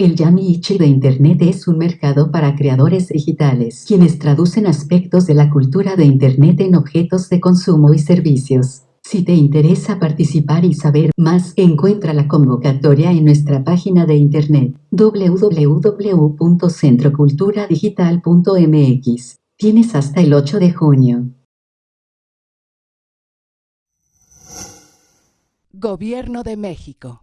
El Yamiichi de Internet es un mercado para creadores digitales, quienes traducen aspectos de la cultura de Internet en objetos de consumo y servicios. Si te interesa participar y saber más, encuentra la convocatoria en nuestra página de internet www.centroculturadigital.mx. Tienes hasta el 8 de junio. Gobierno de México.